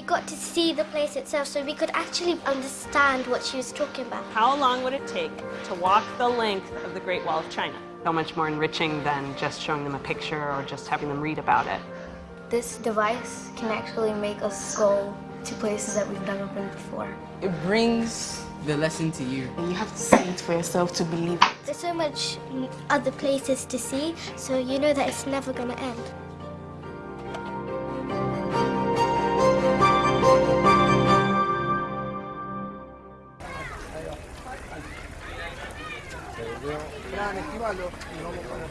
We got to see the place itself so we could actually understand what she was talking about. How long would it take to walk the length of the Great Wall of China? So much more enriching than just showing them a picture or just having them read about it. This device can actually make us go to places that we've never been before. It brings the lesson to you. And you have to see it for yourself to believe it. There's so much other places to see, so you know that it's never going to end. perdió. Fran, esquivalo y vamos con los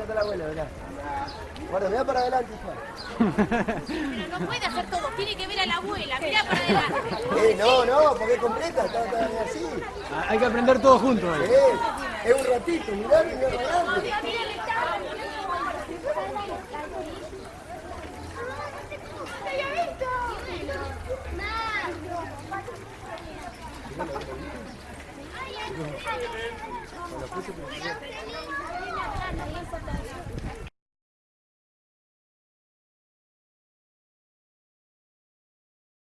Está la abuela, mirá. Guarda, mirá para adelante, hija. Pero no puede hacer todo, tiene que ver a la abuela, mira para adelante. Eh, no, no, porque es completa, está, está así. Hay que aprender todo juntos. Eh, es un ratito, mirá, mirá para adelante. No hay.